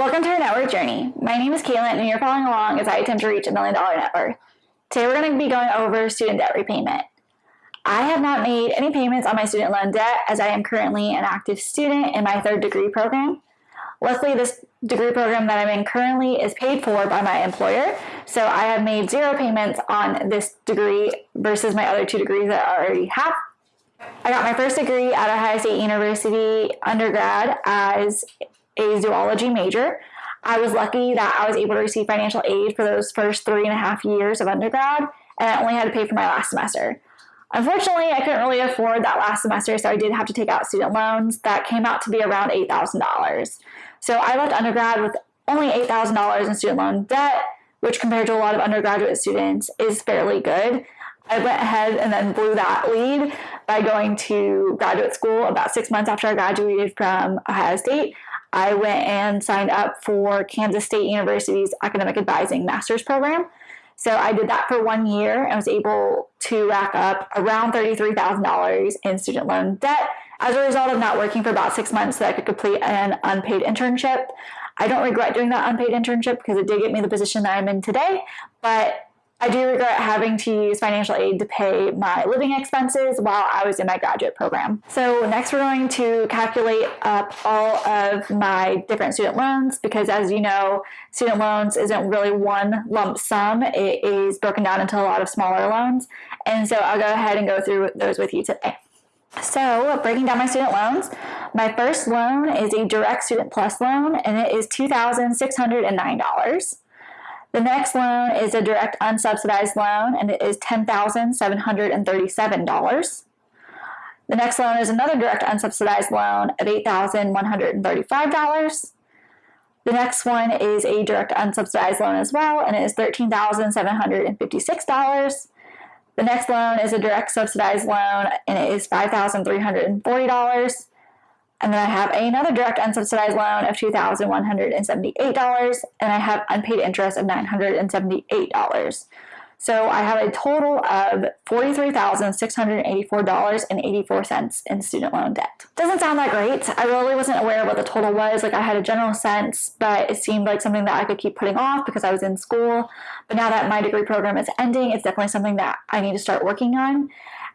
Welcome to our net worth journey. My name is Caitlin and you're following along as I attempt to reach a million dollar net worth. Today we're going to be going over student debt repayment. I have not made any payments on my student loan debt as I am currently an active student in my third degree program. Luckily, this degree program that I'm in currently is paid for by my employer, so I have made zero payments on this degree versus my other two degrees that I already have. I got my first degree at Ohio State University undergrad as a zoology major. I was lucky that I was able to receive financial aid for those first three and a half years of undergrad, and I only had to pay for my last semester. Unfortunately, I couldn't really afford that last semester, so I did have to take out student loans that came out to be around $8,000. So I left undergrad with only $8,000 in student loan debt, which compared to a lot of undergraduate students is fairly good. I went ahead and then blew that lead by going to graduate school about six months after I graduated from Ohio State. I went and signed up for Kansas State University's Academic Advising Master's Program. So I did that for one year and was able to rack up around $33,000 in student loan debt as a result of not working for about six months so that I could complete an unpaid internship. I don't regret doing that unpaid internship because it did get me the position that I'm in today, but I do regret having to use financial aid to pay my living expenses while I was in my graduate program. So next we're going to calculate up all of my different student loans because as you know, student loans isn't really one lump sum. It is broken down into a lot of smaller loans. And so I'll go ahead and go through those with you today. So breaking down my student loans, my first loan is a direct student plus loan and it is $2,609. The next loan is a direct unsubsidized loan and it is $10,737. The next loan is another direct unsubsidized loan of $8,135. The next one is a direct unsubsidized loan as well and it is $13,756. The next loan is a direct subsidized loan and it is $5,340. And then I have another direct unsubsidized loan of $2,178, and I have unpaid interest of $978. So I have a total of $43,684.84 in student loan debt. Doesn't sound that great. I really wasn't aware of what the total was. Like I had a general sense, but it seemed like something that I could keep putting off because I was in school. But now that my degree program is ending, it's definitely something that I need to start working on.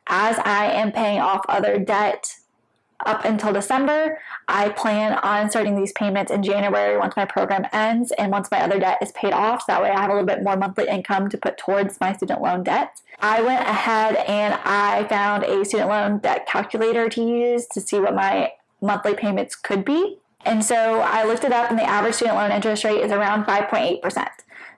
As I am paying off other debt up until December. I plan on starting these payments in January once my program ends and once my other debt is paid off. So that way I have a little bit more monthly income to put towards my student loan debt. I went ahead and I found a student loan debt calculator to use to see what my monthly payments could be. And so I looked it up and the average student loan interest rate is around 5.8%.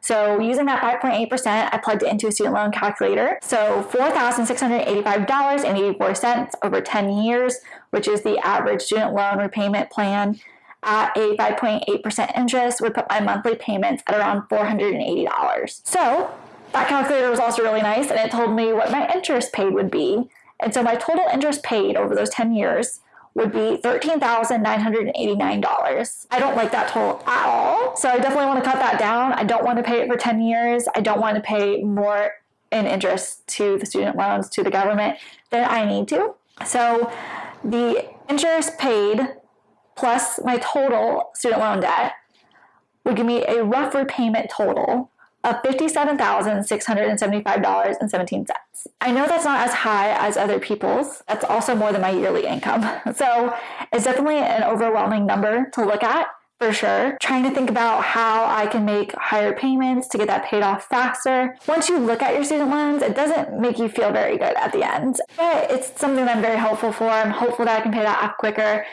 So using that 5.8%, I plugged it into a student loan calculator. So $4,685.84 over 10 years, which is the average student loan repayment plan at a 5.8% interest would put my monthly payments at around $480. So that calculator was also really nice and it told me what my interest paid would be. And so my total interest paid over those 10 years would be $13,989. I don't like that total at all. So I definitely want to cut that down. I don't want to pay it for 10 years. I don't want to pay more in interest to the student loans to the government than I need to. So the interest paid plus my total student loan debt would give me a rough repayment total of $57,675.17. I know that's not as high as other people's. That's also more than my yearly income. So it's definitely an overwhelming number to look at for sure. Trying to think about how I can make higher payments to get that paid off faster. Once you look at your student loans, it doesn't make you feel very good at the end, but it's something that I'm very hopeful for. I'm hopeful that I can pay that off quicker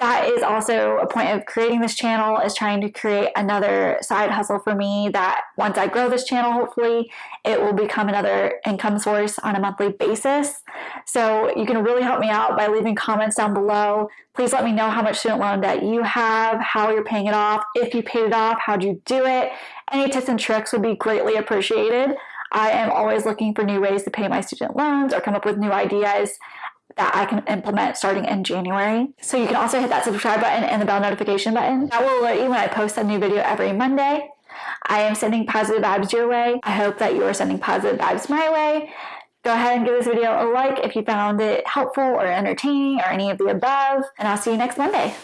that is also a point of creating this channel is trying to create another side hustle for me that once I grow this channel, hopefully it will become another income source on a monthly basis. So you can really help me out by leaving comments down below. Please let me know how much student loan debt you have, how you're paying it off, if you paid it off, how'd you do it. Any tips and tricks would be greatly appreciated. I am always looking for new ways to pay my student loans or come up with new ideas that I can implement starting in January. So you can also hit that subscribe button and the bell notification button. That will alert you when I post a new video every Monday. I am sending positive vibes your way. I hope that you are sending positive vibes my way. Go ahead and give this video a like if you found it helpful or entertaining or any of the above, and I'll see you next Monday.